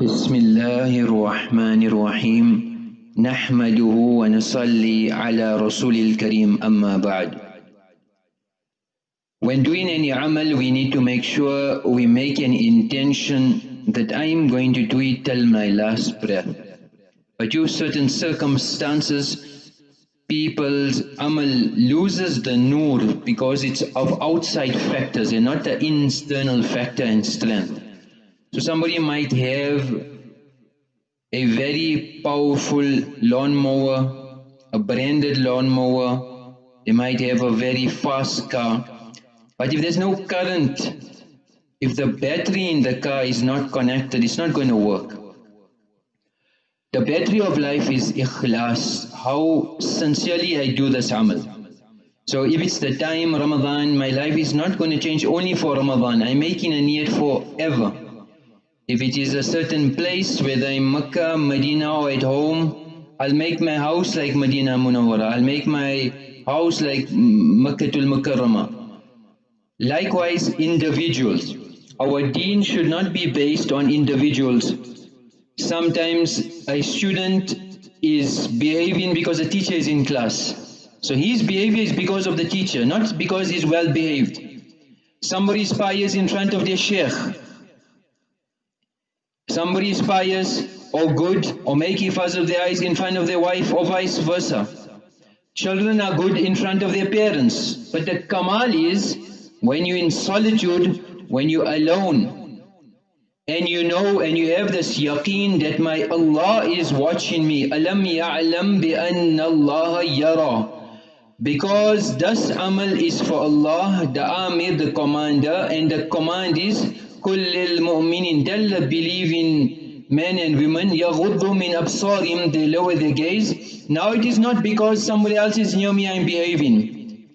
بسم الله الرحمن الرحيم نحمده ونصلي على رسول الكريم أما بعد When doing any amal, we need to make sure we make an intention that I am going to do it till my last breath. But due certain circumstances, people's amal loses the nur because it's of outside factors and not the internal factor and strength. So somebody might have a very powerful lawnmower, a branded lawnmower, they might have a very fast car, but if there's no current, if the battery in the car is not connected, it's not going to work. The battery of life is ikhlas, how sincerely I do this amal. So if it's the time Ramadan, my life is not going to change only for Ramadan, I'm making a niyyah forever. If it is a certain place, whether in Mecca, Medina or at home, I'll make my house like Medina Munawwara, I'll make my house like Makkah Mukarramah. Likewise, individuals. Our deen should not be based on individuals. Sometimes a student is behaving because the teacher is in class. So his behavior is because of the teacher, not because he's well behaved. Somebody spies in front of their sheikh. Somebody aspires or good or make hifaz of their eyes in front of their wife or vice versa. Children are good in front of their parents. But the kamal is when you're in solitude, when you're alone, and you know and you have this yaqeen that my Allah is watching me. Alam ya'lam bi anna Allah yara. Because this amal is for Allah, the Amir, the commander, and the command is kullil mu'minin, tell believing men and women, yaghuddu min absarim, they lower their gaze. Now it is not because somebody else is near me I'm behaving.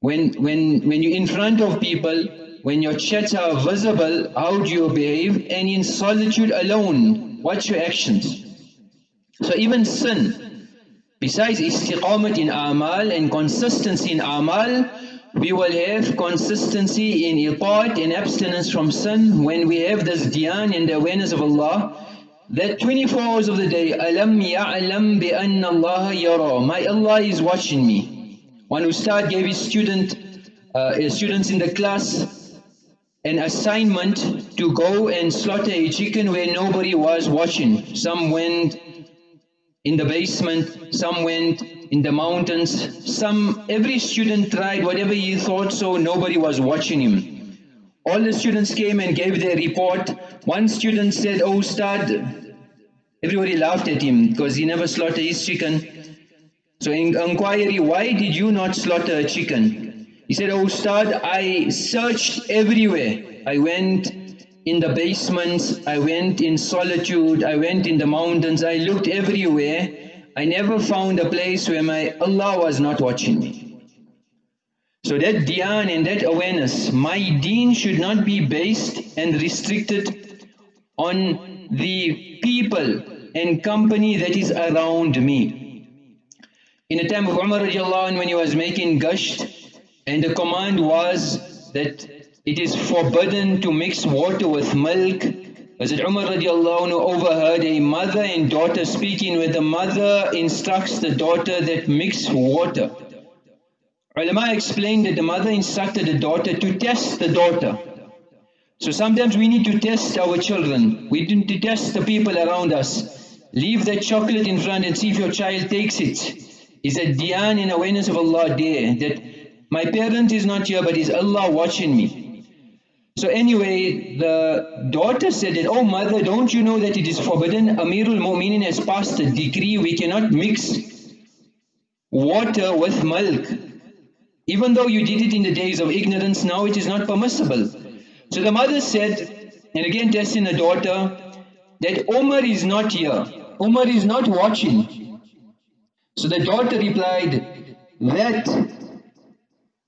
When, when, when you're in front of people, when your chats are visible, how do you behave? And in solitude alone, what's your actions? So even sin, besides istiqamat in amal and consistency in amal, we will have consistency in iqat and abstinence from sin when we have this dhyan and the awareness of Allah that 24 hours of the day, ya'lam bi anna Allah yara, my Allah is watching me. One ustad gave his student, uh, students in the class an assignment to go and slaughter a chicken where nobody was watching. Some went in the basement, some went in the mountains, some, every student tried whatever he thought so, nobody was watching him. All the students came and gave their report. One student said, oh Ustad, everybody laughed at him because he never slaughtered his chicken. So in inquiry, why did you not slaughter a chicken? He said, oh Ustad, I searched everywhere. I went in the basements, I went in solitude, I went in the mountains, I looked everywhere. I never found a place where my Allah was not watching me. So that dhyan and that awareness, my deen should not be based and restricted on the people and company that is around me. In the time of Umar radiallahu when he was making gasht and the command was that it is forbidden to mix water with milk. Hazrat Umar radiallahu overheard a mother and daughter speaking where the mother instructs the daughter that mix water. Ulama explained that the mother instructed the daughter to test the daughter. So sometimes we need to test our children. We need to test the people around us. Leave that chocolate in front and see if your child takes it. Is a dhyan in awareness of Allah there, that my parent is not here but is Allah watching me. So anyway, the daughter said that, oh mother, don't you know that it is forbidden? Amirul Mu'minin has passed a decree, we cannot mix water with milk. Even though you did it in the days of ignorance, now it is not permissible. So the mother said, and again testing the daughter, that Umar is not here. Umar is not watching. So the daughter replied that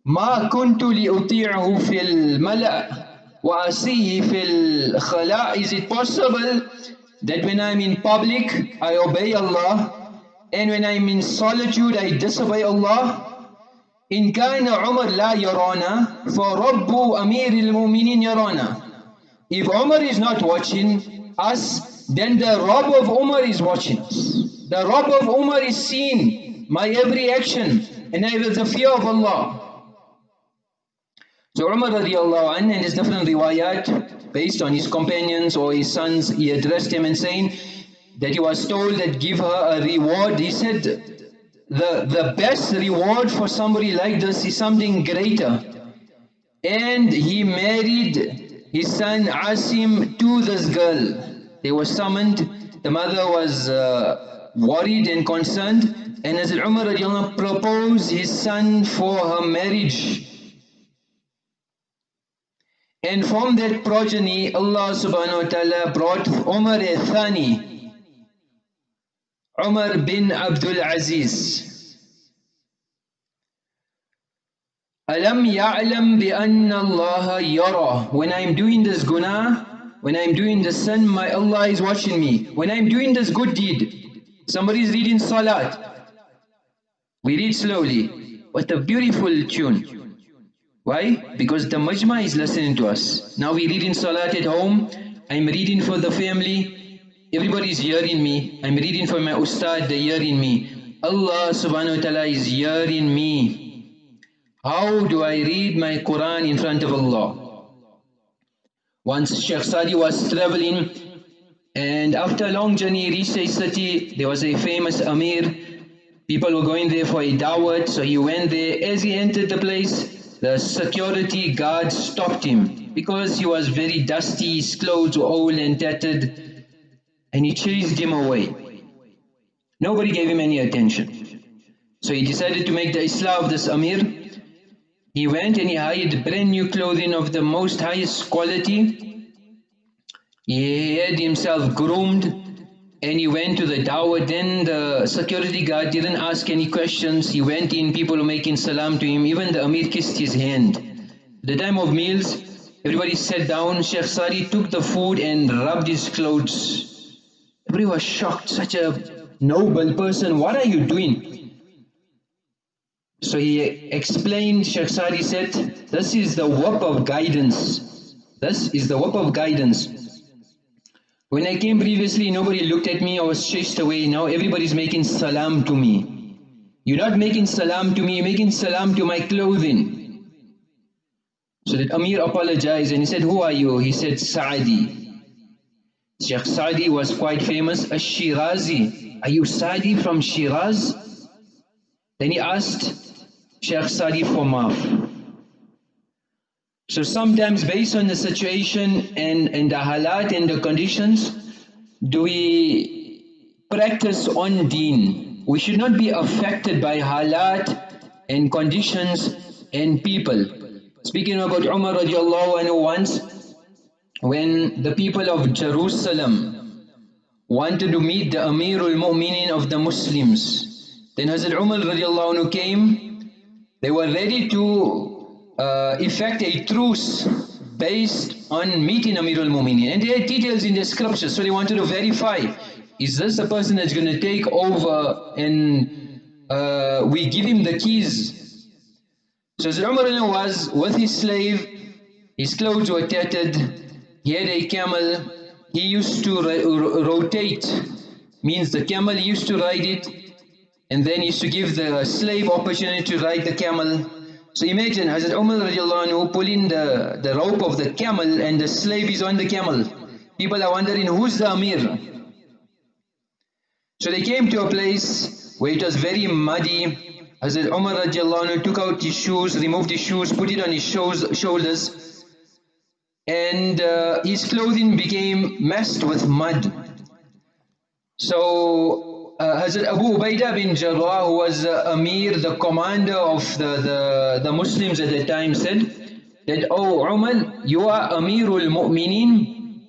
ما كنت لأطيعه في الملأ وأسيه في الخلاء Is it possible that when I'm in public I obey Allah and when I'm in solitude I disobey Allah إن كان عمر لا يرانا فرب أمير المؤمنين يرانا If Umar is not watching us, then the Rabb of Umar is watching us. The Rabb of Umar is seeing my every action and I have the fear of Allah. So Umar radiallahu anh and his different riwayat based on his companions or his sons, he addressed him and saying that he was told that give her a reward. He said the, the best reward for somebody like this is something greater. And he married his son Asim to this girl. They were summoned. The mother was uh, worried and concerned. And as Umar proposed his son for her marriage. And from that progeny, Allah subhanahu wa ta'ala brought Umar al-Thani, Umar bin Abdul Aziz. Alam ya'lam bi anna Allah yara. When I'm doing this guna, when I'm doing the sin, my Allah is watching me. When I'm doing this good deed, somebody is reading salat. We read slowly. What a beautiful tune. Why? Because the majma is listening to us. Now we read in salat at home, I'm reading for the family, everybody is hearing me. I'm reading for my ustad, they're hearing me. Allah subhanahu wa ta'ala is hearing me. How do I read my Quran in front of Allah? Once Sheikh Sadi was traveling and after a long journey he reached a city, there was a famous Amir. People were going there for a dawat, so he went there. As he entered the place, the security guard stopped him because he was very dusty, his clothes were old and tattered, and he chased him away. Nobody gave him any attention. So he decided to make the Islah of this Amir. He went and he hired brand new clothing of the most highest quality. He had himself groomed and he went to the dawah. Then the security guard didn't ask any questions. He went in, people were making salam to him. Even the Amir kissed his hand. the time of meals, everybody sat down. Sheikh Sadi took the food and rubbed his clothes. Everybody was shocked. Such a noble person. What are you doing? So he explained, Sheikh Sadi said, this is the work of guidance. This is the work of guidance. When I came previously, nobody looked at me, I was chased away. Now everybody's making salam to me. You're not making salam to me, you're making salam to my clothing. So that Amir apologized and he said, who are you? He said, Saadi. Sheikh Saadi was quite famous, Ash-Shirazi. Are you Saadi from Shiraz? Then he asked Sheikh Saadi for maaf. So sometimes based on the situation and, and the halat and the conditions, do we practice on deen? We should not be affected by halat and conditions and people. Speaking about Umar radiallahu anhu once, when the people of Jerusalem wanted to meet the Amirul Mu'minin of the Muslims, then Hazrat Umar radiallahu anhu came, they were ready to uh, effect a truce based on meeting Amirul Mu'mineen. And there are details in the scriptures, so they wanted to verify, is this the person that's going to take over and uh, we give him the keys? So Umar was with his slave, his clothes were tattered, he had a camel, he used to rotate, means the camel used to ride it, and then he used to give the slave opportunity to ride the camel, so imagine Hazrat Umar anhu pulling the, the rope of the camel and the slave is on the camel. People are wondering who's the Amir? So they came to a place where it was very muddy. Hazrat Umar anhu took out his shoes, removed his shoes, put it on his shoulders and uh, his clothing became messed with mud. So uh, Hazrat Abu Ubaidah bin Jarrah, who was uh, Amir, the commander of the, the, the Muslims at the time, said that, Oh Umar, you are Amirul Mu'mineen,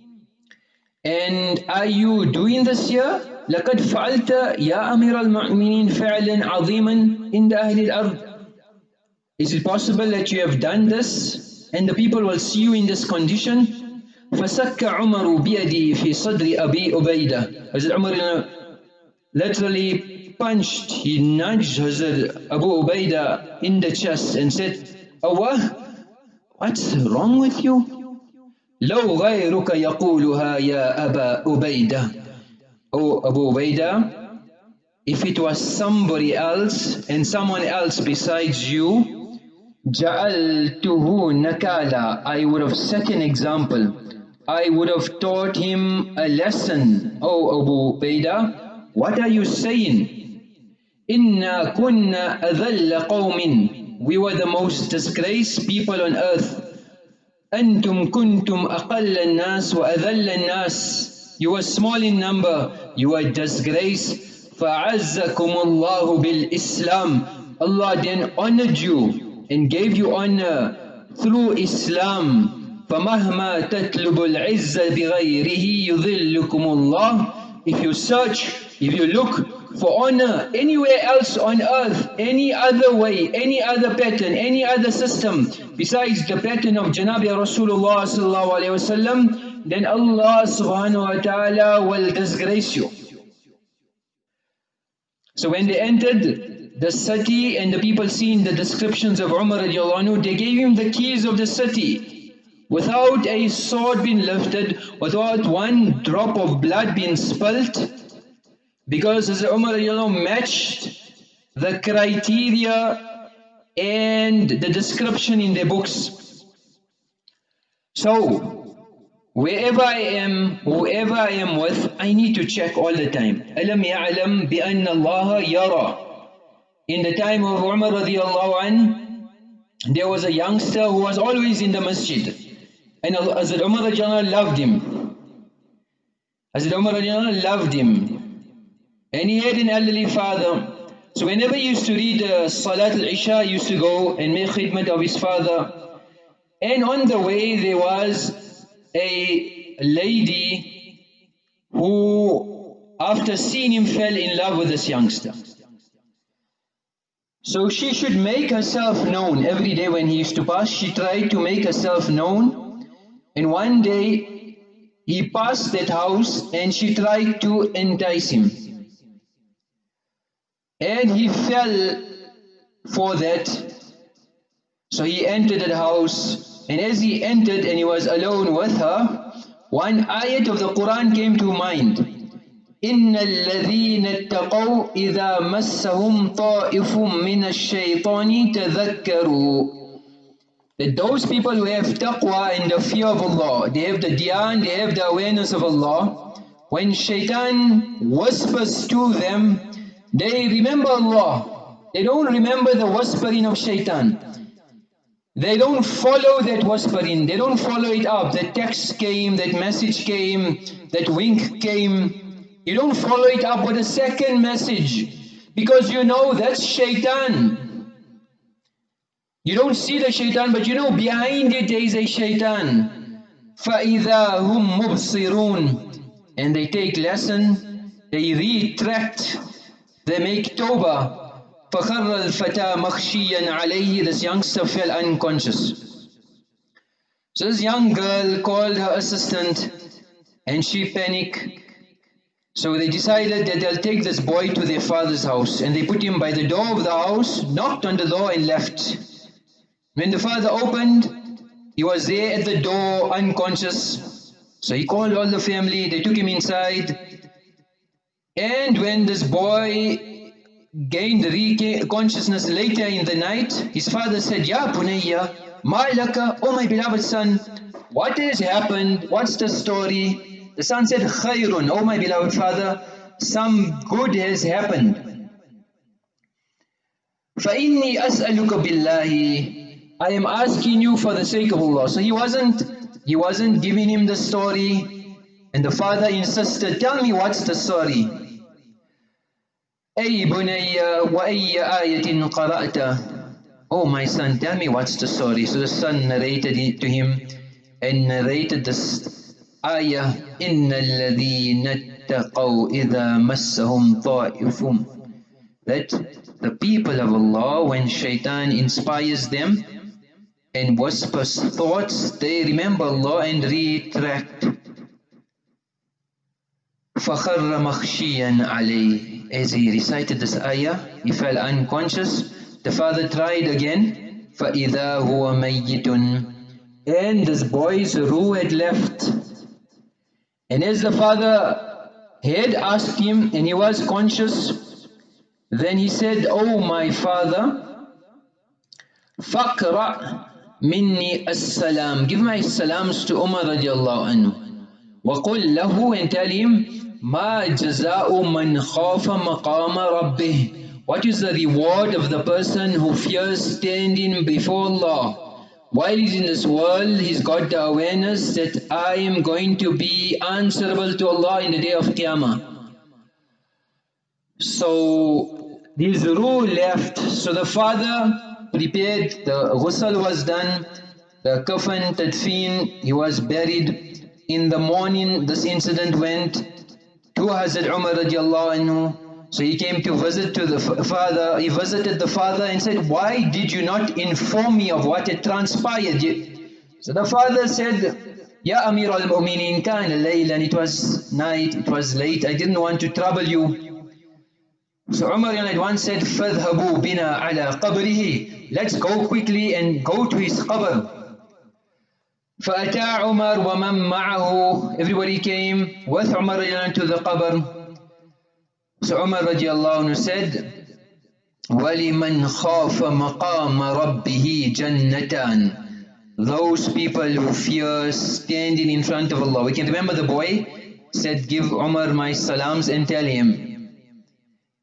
and are you doing this here? لقد فعلت يا أمير المؤمنين فعلا عظيما عند أهل الأرض Is it possible that you have done this and the people will see you in this condition? فسك عمر بيدي في صدر أبي أبيدة Hazrat Umar literally punched, he nudged Hazrat Abu Ubaidah in the chest and said, Awah, what's wrong with you? لو غيرك يقولها يا أبا أبيدة O Abu Ubaidah, if it was somebody else and someone else besides you, جعلته nakala, I would have set an example. I would have taught him a lesson. Oh Abu Ubaidah, what are you saying? Inna kunna adhalla qawmin. We were the most disgraced people on earth. أنتم كنتم أقل الناس وأذل الناس You were small in number, you were disgraced فعزكم الله بالإسلام Allah then honored you and gave you honor through Islam فمهما تطلب العزة بغيره يذلكم الله if you search, if you look for honor anywhere else on earth, any other way, any other pattern, any other system besides the pattern of Janabi Rasulullah sallallahu wasallam, then Allah subhanahu wa ta'ala will disgrace you. So when they entered the city and the people seen the descriptions of Umar radiallahu anhu, they gave him the keys of the city without a sword being lifted, without one drop of blood being spilt, because as Umar matched the criteria and the description in the books. So, wherever I am, whoever I am with, I need to check all the time. أَلَمْ يَعْلَمْ بِأَنَّ اللَّهَ يَرَى In the time of Umar radiallahu an, there was a youngster who was always in the masjid. And Hazrat Umar loved him. Hazrat Umar loved him. And he had an elderly father. So whenever he used to read uh, Salat al-Isha, he used to go and make khidmat of his father. And on the way there was a lady who, after seeing him, fell in love with this youngster. So she should make herself known every day when he used to pass. She tried to make herself known. And one day he passed that house and she tried to entice him. And he fell for that. So he entered the house, and as he entered and he was alone with her, one ayat of the Quran came to mind. إن الذين اتقوا إذا مسهم طائف من الشيطان تذكروا that those people who have taqwa and the fear of Allah, they have the dhyan, they have the awareness of Allah, when shaitan whispers to them, they remember Allah. They don't remember the whispering of shaitan. They don't follow that whispering. They don't follow it up. That text came, that message came, that wink came. You don't follow it up with a second message. Because you know that's shaitan. You don't see the shaitan, but you know behind it there is a shaitan. فَإِذَا هُمْ مُبْصِرُونَ And they take lesson, they retract they make tawbah. فَخَرَّ الْفَتَى مَخْشِيًا عَلَيْهِ This youngster fell unconscious. So this young girl called her assistant and she panicked. So they decided that they'll take this boy to their father's house and they put him by the door of the house, knocked on the door and left. When the father opened, he was there at the door, unconscious. So he called all the family, they took him inside. And when this boy gained consciousness later in the night, his father said, Ya Bunayya, my laka, oh my beloved son, what has happened? What's the story? The son said, Khairun, oh my beloved father, some good has happened. فَإِنِّي أَسْأَلُكَ بِاللَّهِ I am asking you for the sake of Allah. So he wasn't, he wasn't giving him the story. And the father insisted, tell me what's the story. أي بني وأي آية قرأت Oh my son, tell me what's the story. So the son narrated it to him and narrated this ayah إن الذين اتقوا إذا مسهم طائف that the people of Allah when shaitan inspires them and whispers thoughts they remember Allah and retract فخر مخشيا عليه as he recited this ayah, he fell unconscious. The father tried again. فَإِذَا هُوَ مَيِّتٌ and this boy's ruh had left. And as the father had asked him and he was conscious, then he said, Oh my father, فَقْرَأْ minni assalam. Give my salams to Umar radiallahu anhu. وَقُلْ لَهُ and tell him, مَا جَزَاءُ مَنْ خَافَ مَقَامَ رَبِّهِ What is the reward of the person who fears standing before Allah? While he's in this world, he's got the awareness that I am going to be answerable to Allah in the day of Qiyamah. So, there's a ruh left. So the father prepared, the ghusl was done, the kafan, tadfeen, he was buried. In the morning, this incident went to Hazrat Umar radiallahu anhu. So he came to visit to the father, he visited the father and said, why did you not inform me of what had transpired? So the father said, Ya Amir al-Mu'mineen kana laylan, it was night, it was late, I didn't want to trouble you. So Umar at once said, فَذْهَبُوا بِنَا عَلَى قَبْرِهِ Let's go quickly and go to his qabr. فأتى عمر ومن معه Everybody came with Umar to the qabr. So Umar radiallahu anhu said, وَلِمَنْ خَافَ مَقَامَ رَبِّهِ جَنَّتَانِ Those people who fear standing in front of Allah. We can remember the boy said, give Umar my salams and tell him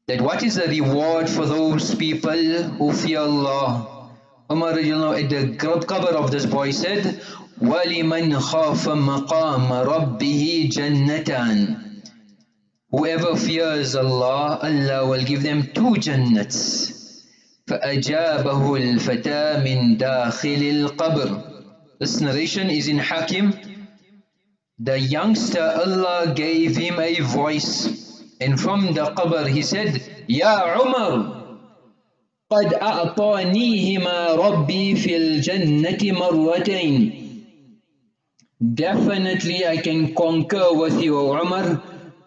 that what is the reward for those people who fear Allah. Umar at the qabr of this boy said, وَلِمَنْ خَافَ مَقَامَ رَبِّهِ جَنَّتًا Whoever fears Allah, Allah will give them two jannats. فَأَجَابَهُ الْفَتَى مِنْ دَاخِلِ الْقَبْرِ This narration is in Hakim. The youngster, Allah gave him a voice And from the qabr he said, Ya Umar, قد أعطانيهما ربي في الجنة مرتين. Definitely I can concur with you, Umar.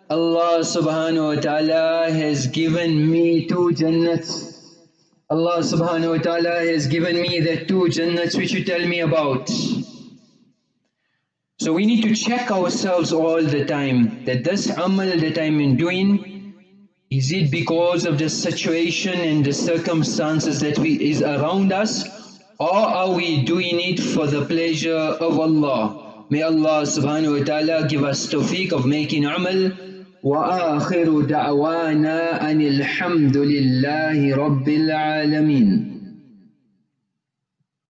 Allah subhanahu wa ta'ala has given me two jannats. Allah subhanahu wa ta'ala has given me the two jannats which you tell me about. So we need to check ourselves all the time that this amal that I'm doing, is it because of the situation and the circumstances that we, is around us or are we doing it for the pleasure of Allah? May Allah subhanahu wa ta'ala give us tawfiq of making amal وآخر دعوانا أن الحمد لله رب العالمين